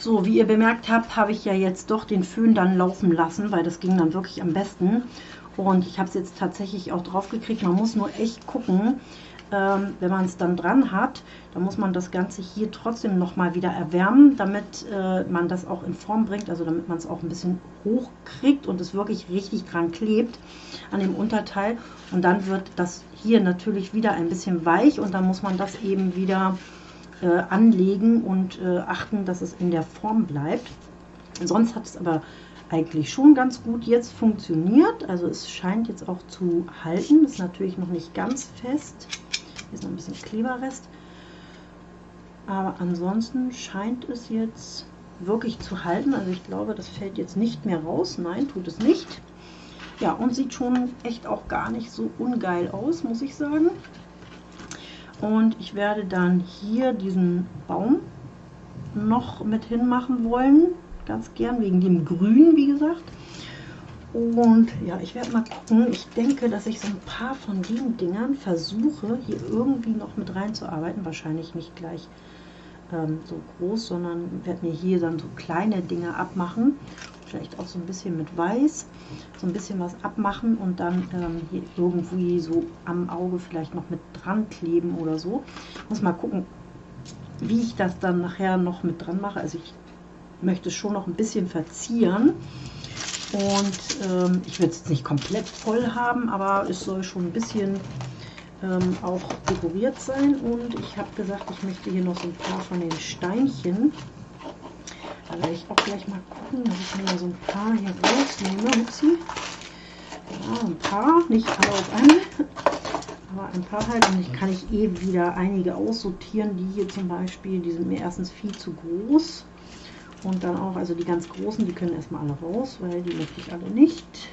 So, wie ihr bemerkt habt, habe ich ja jetzt doch den Föhn dann laufen lassen, weil das ging dann wirklich am besten. Und ich habe es jetzt tatsächlich auch drauf gekriegt. Man muss nur echt gucken, ähm, wenn man es dann dran hat, dann muss man das Ganze hier trotzdem nochmal wieder erwärmen, damit äh, man das auch in Form bringt, also damit man es auch ein bisschen hoch kriegt und es wirklich richtig dran klebt an dem Unterteil. Und dann wird das hier natürlich wieder ein bisschen weich und dann muss man das eben wieder äh, anlegen und äh, achten, dass es in der Form bleibt. Sonst hat es aber eigentlich schon ganz gut jetzt funktioniert. Also es scheint jetzt auch zu halten. Ist natürlich noch nicht ganz fest. Hier ist noch ein bisschen Kleberrest. Aber ansonsten scheint es jetzt wirklich zu halten. Also ich glaube, das fällt jetzt nicht mehr raus. Nein, tut es nicht. Ja, und sieht schon echt auch gar nicht so ungeil aus, muss ich sagen. Und ich werde dann hier diesen Baum noch mit hinmachen wollen. Ganz gern, wegen dem Grün, wie gesagt. Und ja, ich werde mal gucken. Ich denke, dass ich so ein paar von den Dingern versuche, hier irgendwie noch mit reinzuarbeiten. Wahrscheinlich nicht gleich ähm, so groß, sondern werde mir hier dann so kleine Dinge abmachen vielleicht auch so ein bisschen mit Weiß, so ein bisschen was abmachen und dann ähm, hier irgendwie so am Auge vielleicht noch mit dran kleben oder so. Muss mal gucken, wie ich das dann nachher noch mit dran mache. Also ich möchte es schon noch ein bisschen verzieren und ähm, ich werde es jetzt nicht komplett voll haben, aber es soll schon ein bisschen ähm, auch dekoriert sein und ich habe gesagt, ich möchte hier noch so ein paar von den Steinchen werde ich auch gleich mal gucken, dass ich mir so ein paar hier rausnehme. Upsi. Ja, ein paar, nicht alle auf einmal, aber ein paar halt. Und ich kann ich eben wieder einige aussortieren, die hier zum Beispiel, die sind mir erstens viel zu groß. Und dann auch, also die ganz großen, die können erstmal alle raus, weil die möchte ich alle nicht.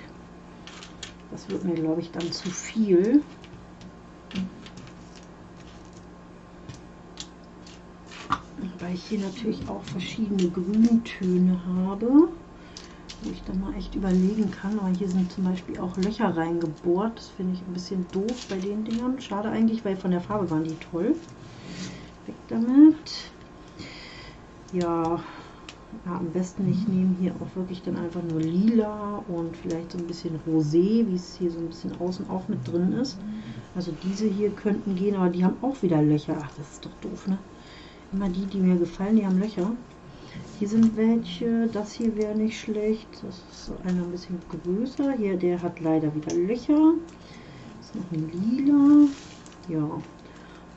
Das wird mir, glaube ich, dann zu viel. Weil ich hier natürlich auch verschiedene Grüntöne habe. wo ich dann mal echt überlegen kann. Aber hier sind zum Beispiel auch Löcher reingebohrt. Das finde ich ein bisschen doof bei den Dingern. Schade eigentlich, weil von der Farbe waren die toll. Weg damit. Ja, ja, am besten ich nehme hier auch wirklich dann einfach nur lila und vielleicht so ein bisschen rosé, wie es hier so ein bisschen außen auch mit drin ist. Also diese hier könnten gehen, aber die haben auch wieder Löcher. Ach, das ist doch doof, ne? Immer die, die mir gefallen, die haben Löcher. Hier sind welche, das hier wäre nicht schlecht. Das ist so einer ein bisschen größer. Hier, der hat leider wieder Löcher. Das ist noch ein lila. Ja,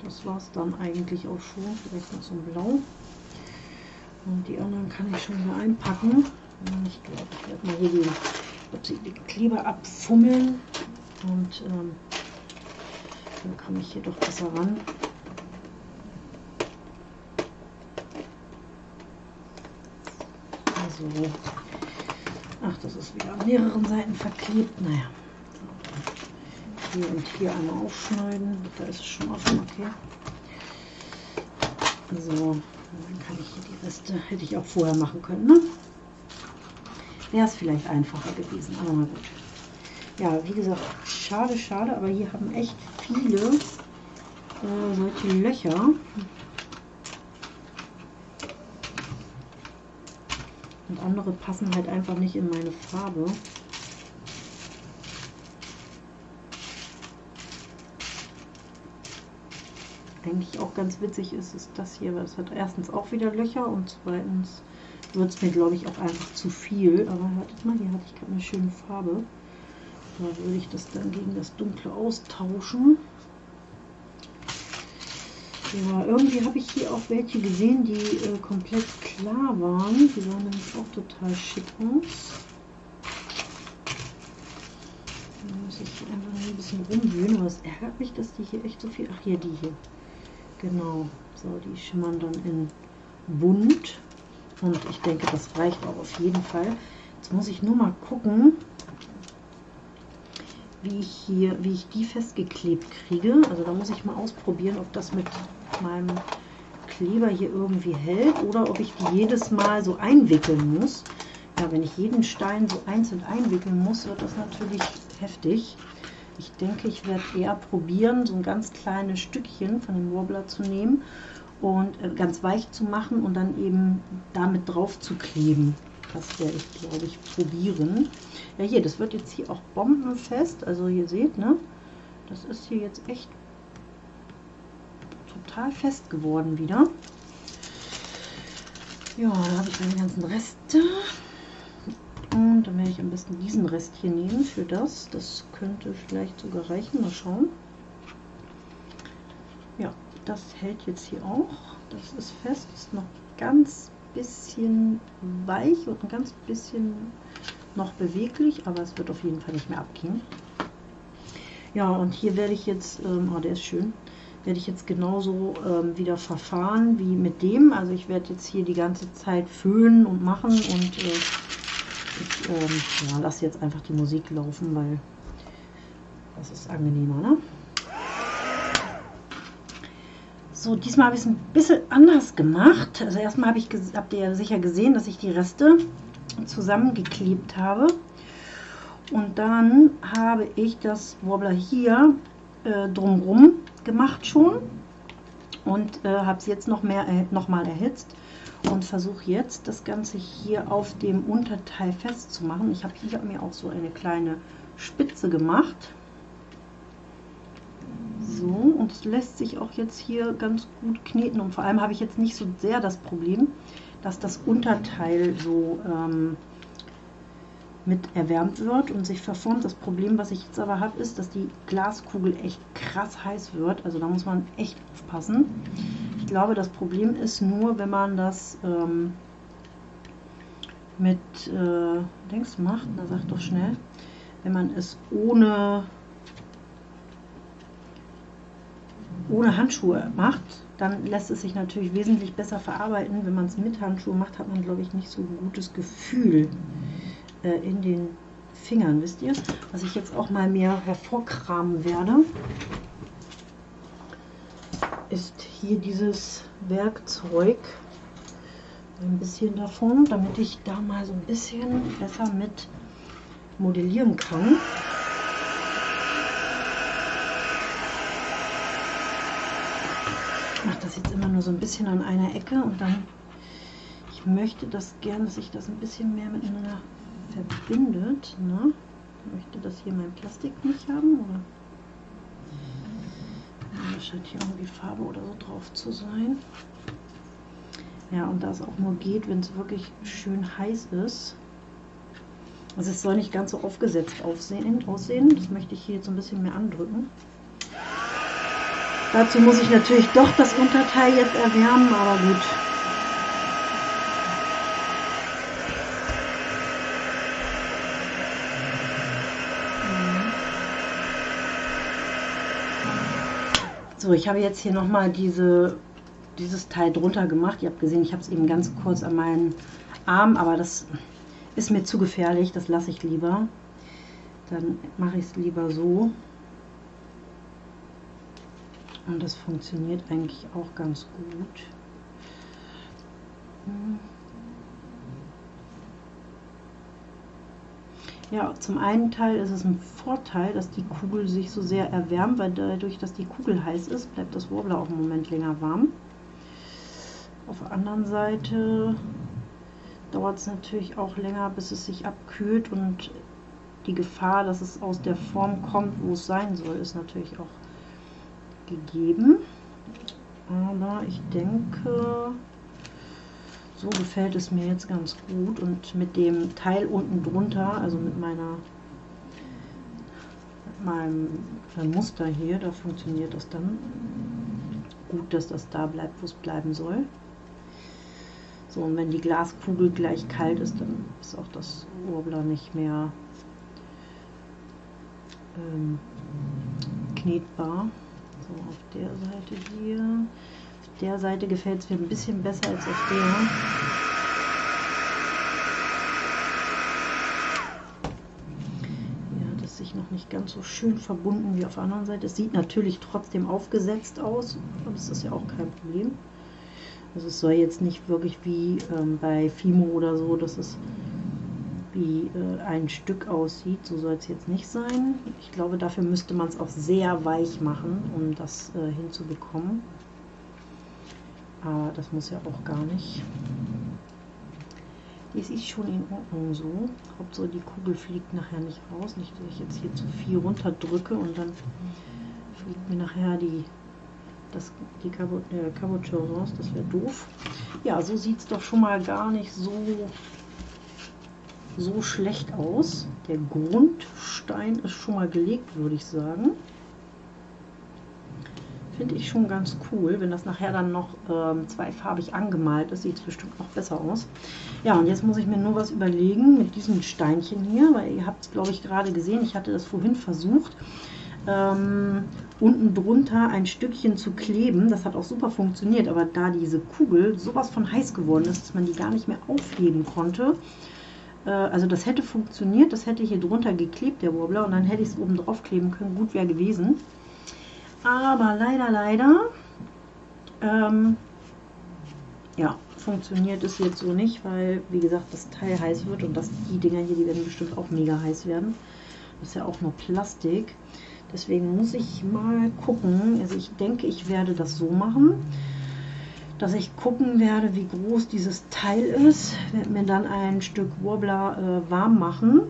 das war es dann eigentlich auch schon. Vielleicht noch so ein Blau. Und die anderen kann ich schon wieder einpacken. Ich glaube, ich werde mal hier den, die Kleber abfummeln. Und ähm, dann komme ich hier doch besser ran. Also, ach, das ist wieder an mehreren Seiten verklebt. Naja, hier und hier einmal aufschneiden. Da ist es schon offen, okay. So, dann kann ich hier die Reste, hätte ich auch vorher machen können, ne? Wäre es vielleicht einfacher gewesen, aber gut. Ja, wie gesagt, schade, schade, aber hier haben echt viele äh, solche Löcher. Andere passen halt einfach nicht in meine Farbe. eigentlich auch ganz witzig ist, ist das hier, weil es hat erstens auch wieder Löcher und zweitens wird es mir, glaube ich, auch einfach zu viel. Aber wartet mal, hier hatte ich gerade eine schöne Farbe. Da würde ich das dann gegen das Dunkle austauschen. Ja, irgendwie habe ich hier auch welche gesehen, die äh, komplett klar waren. Die sahen nämlich auch total schick aus. Da muss ich einfach ein bisschen rumwühlen, aber ärgert mich, dass die hier echt so viel... Ach, hier, die hier. Genau, so die schimmern dann in bunt und ich denke, das reicht auch auf jeden Fall. Jetzt muss ich nur mal gucken, wie ich hier, wie ich die festgeklebt kriege. Also da muss ich mal ausprobieren, ob das meinem Kleber hier irgendwie hält oder ob ich die jedes Mal so einwickeln muss. Ja, wenn ich jeden Stein so einzeln einwickeln muss, wird das natürlich heftig. Ich denke, ich werde eher probieren, so ein ganz kleines Stückchen von dem Warbler zu nehmen und äh, ganz weich zu machen und dann eben damit drauf zu kleben. Das werde ich, glaube ich, probieren. Ja, hier, das wird jetzt hier auch bombenfest. Also ihr seht, ne? Das ist hier jetzt echt total fest geworden wieder. Ja, da habe ich meine ganzen Reste. Und dann werde ich am besten diesen Rest hier nehmen für das. Das könnte vielleicht sogar reichen. Mal schauen. Ja, das hält jetzt hier auch. Das ist fest, ist noch ganz bisschen weich und ein ganz bisschen noch beweglich, aber es wird auf jeden Fall nicht mehr abgehen. Ja, und hier werde ich jetzt, ähm, oh, der ist schön, werde ich jetzt genauso ähm, wieder verfahren wie mit dem. Also ich werde jetzt hier die ganze Zeit föhnen und machen und äh, ich ähm, ja, lasse jetzt einfach die Musik laufen, weil das ist angenehmer, ne? So, diesmal habe ich es ein bisschen anders gemacht. Also erstmal habe ich, habt ihr ja sicher gesehen, dass ich die Reste zusammengeklebt habe. Und dann habe ich das Wobbler hier äh, drumrum gemacht schon und äh, habe es jetzt noch, mehr, äh, noch mal erhitzt und versuche jetzt das Ganze hier auf dem Unterteil festzumachen. Ich habe hier mir auch so eine kleine Spitze gemacht. So, und es lässt sich auch jetzt hier ganz gut kneten und vor allem habe ich jetzt nicht so sehr das Problem, dass das Unterteil so ähm, mit erwärmt wird und sich verformt. Das Problem, was ich jetzt aber habe, ist, dass die Glaskugel echt krass heiß wird. Also da muss man echt aufpassen. Ich glaube, das Problem ist nur, wenn man das ähm, mit äh, Dings macht, na sag doch schnell, wenn man es ohne ohne Handschuhe macht, dann lässt es sich natürlich wesentlich besser verarbeiten. Wenn man es mit Handschuhen macht, hat man, glaube ich, nicht so ein gutes Gefühl äh, in den Fingern, wisst ihr? Was ich jetzt auch mal mehr hervorkramen werde ist hier dieses Werkzeug. ein bisschen davon, damit ich da mal so ein bisschen besser mit modellieren kann. Ich mache das jetzt immer nur so ein bisschen an einer Ecke und dann, ich möchte das gern, dass sich das ein bisschen mehr miteinander verbindet. Ne? Möchte das hier mein Plastik nicht haben, oder? Da scheint hier irgendwie Farbe oder so drauf zu sein. Ja, und da es auch nur geht, wenn es wirklich schön heiß ist. Also es soll nicht ganz so aufgesetzt aussehen, aussehen. Das möchte ich hier jetzt ein bisschen mehr andrücken. Dazu muss ich natürlich doch das Unterteil jetzt erwärmen, aber gut. So, ich habe jetzt hier nochmal diese dieses Teil drunter gemacht. Ihr habt gesehen, ich habe es eben ganz kurz an meinen Arm, aber das ist mir zu gefährlich, das lasse ich lieber. Dann mache ich es lieber so. Und das funktioniert eigentlich auch ganz gut. Hm. Ja, zum einen Teil ist es ein Vorteil, dass die Kugel sich so sehr erwärmt, weil dadurch, dass die Kugel heiß ist, bleibt das Warbler auch einen Moment länger warm. Auf der anderen Seite dauert es natürlich auch länger, bis es sich abkühlt und die Gefahr, dass es aus der Form kommt, wo es sein soll, ist natürlich auch gegeben. Aber ich denke, so gefällt es mir jetzt ganz gut und mit dem Teil unten drunter, also mit meiner mit meinem Muster hier, da funktioniert das dann gut, dass das da bleibt, wo es bleiben soll. So, und wenn die Glaskugel gleich kalt ist, dann ist auch das Warbler nicht mehr ähm, knetbar. So, auf der Seite hier. Der Seite gefällt es mir ein bisschen besser als auf der. Ja, das sich noch nicht ganz so schön verbunden wie auf der anderen Seite. Es sieht natürlich trotzdem aufgesetzt aus, aber das ist ja auch kein Problem. Also es soll jetzt nicht wirklich wie ähm, bei Fimo oder so, dass es wie äh, ein Stück aussieht. So soll es jetzt nicht sein. Ich glaube, dafür müsste man es auch sehr weich machen, um das äh, hinzubekommen. Aber das muss ja auch gar nicht. Das ist schon in Ordnung so. Hauptsache die Kugel fliegt nachher nicht raus. Nicht, dass ich jetzt hier zu viel runterdrücke und dann fliegt mir nachher die das, die Cabochon äh, raus, das wäre doof. Ja, so sieht es doch schon mal gar nicht so, so schlecht aus. Der Grundstein ist schon mal gelegt, würde ich sagen. Finde ich schon ganz cool. Wenn das nachher dann noch ähm, zweifarbig angemalt ist, sieht es bestimmt noch besser aus. Ja, und jetzt muss ich mir nur was überlegen mit diesen Steinchen hier, weil ihr habt es, glaube ich, gerade gesehen. Ich hatte das vorhin versucht ähm, unten drunter ein Stückchen zu kleben. Das hat auch super funktioniert, aber da diese Kugel sowas von heiß geworden ist, dass man die gar nicht mehr aufheben konnte, äh, also das hätte funktioniert, das hätte hier drunter geklebt, der Warbler, und dann hätte ich es oben drauf kleben können, gut wäre gewesen. Aber leider, leider, ähm, ja, funktioniert es jetzt so nicht, weil, wie gesagt, das Teil heiß wird und das, die Dinger hier, die werden bestimmt auch mega heiß werden. Das ist ja auch nur Plastik. Deswegen muss ich mal gucken. Also ich denke, ich werde das so machen, dass ich gucken werde, wie groß dieses Teil ist. Werde mir dann ein Stück Warbler äh, warm machen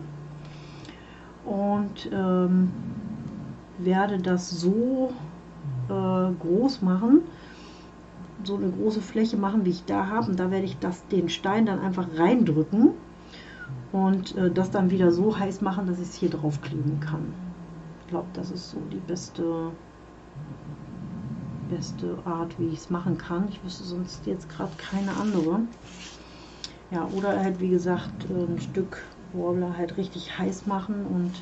und ähm, werde das so äh, groß machen, so eine große Fläche machen, wie ich da habe. Und da werde ich das, den Stein dann einfach reindrücken und äh, das dann wieder so heiß machen, dass ich es hier drauf kleben kann. Ich glaube, das ist so die beste, beste Art, wie ich es machen kann. Ich wüsste sonst jetzt gerade keine andere. Ja, oder halt, wie gesagt, ein Stück Warbler halt richtig heiß machen und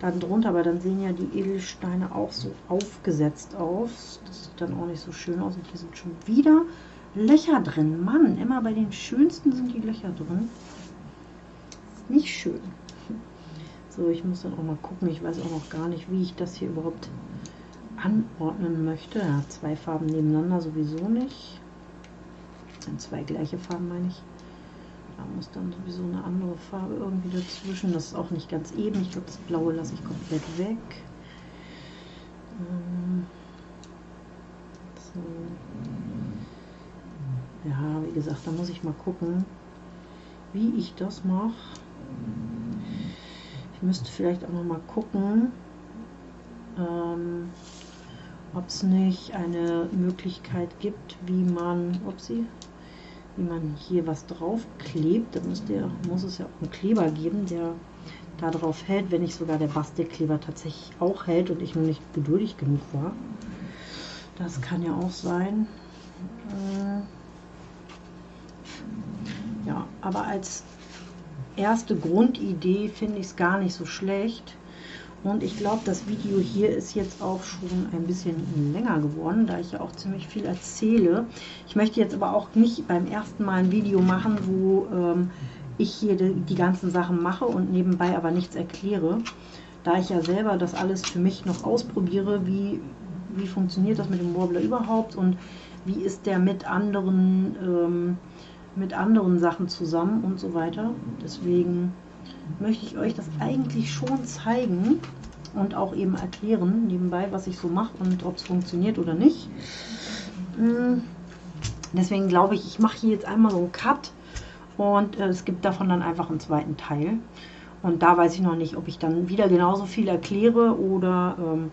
dann drunter, aber dann sehen ja die Edelsteine auch so aufgesetzt aus. Das sieht dann auch nicht so schön aus. Und hier sind schon wieder Löcher drin. Mann, immer bei den schönsten sind die Löcher drin. Nicht schön. So, ich muss dann auch mal gucken. Ich weiß auch noch gar nicht, wie ich das hier überhaupt anordnen möchte. Ja, zwei Farben nebeneinander sowieso nicht. zwei gleiche Farben meine ich. Da muss dann sowieso eine andere Farbe irgendwie dazwischen. Das ist auch nicht ganz eben. Ich glaube, das Blaue lasse ich komplett weg. Ähm, so. Ja, wie gesagt, da muss ich mal gucken, wie ich das mache. Ich müsste vielleicht auch noch mal gucken, ähm, ob es nicht eine Möglichkeit gibt, wie man, upsie, wie man hier was drauf klebt. Da müsste, muss es ja auch einen Kleber geben, der da drauf hält, wenn nicht sogar der Bastelkleber tatsächlich auch hält und ich nur nicht geduldig genug war. Das kann ja auch sein. Äh, ja, aber als erste Grundidee finde ich es gar nicht so schlecht. Und ich glaube, das Video hier ist jetzt auch schon ein bisschen länger geworden, da ich ja auch ziemlich viel erzähle. Ich möchte jetzt aber auch nicht beim ersten Mal ein Video machen, wo ähm, ich hier die, die ganzen Sachen mache und nebenbei aber nichts erkläre. Da ich ja selber das alles für mich noch ausprobiere, wie, wie funktioniert das mit dem Warbler überhaupt und wie ist der mit anderen, ähm, mit anderen Sachen zusammen und so weiter. Deswegen möchte ich euch das eigentlich schon zeigen und auch eben erklären nebenbei, was ich so mache und ob es funktioniert oder nicht. Hm, deswegen glaube ich, ich mache hier jetzt einmal so einen Cut und äh, es gibt davon dann einfach einen zweiten Teil. Und da weiß ich noch nicht, ob ich dann wieder genauso viel erkläre oder ähm,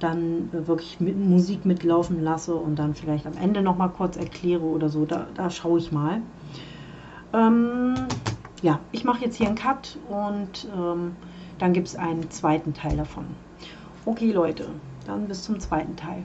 dann äh, wirklich mit Musik mitlaufen lasse und dann vielleicht am Ende noch mal kurz erkläre oder so. Da, da schaue ich mal. Ähm, ja, ich mache jetzt hier einen Cut und ähm, dann gibt es einen zweiten Teil davon. Okay Leute, dann bis zum zweiten Teil.